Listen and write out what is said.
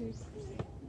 pictures.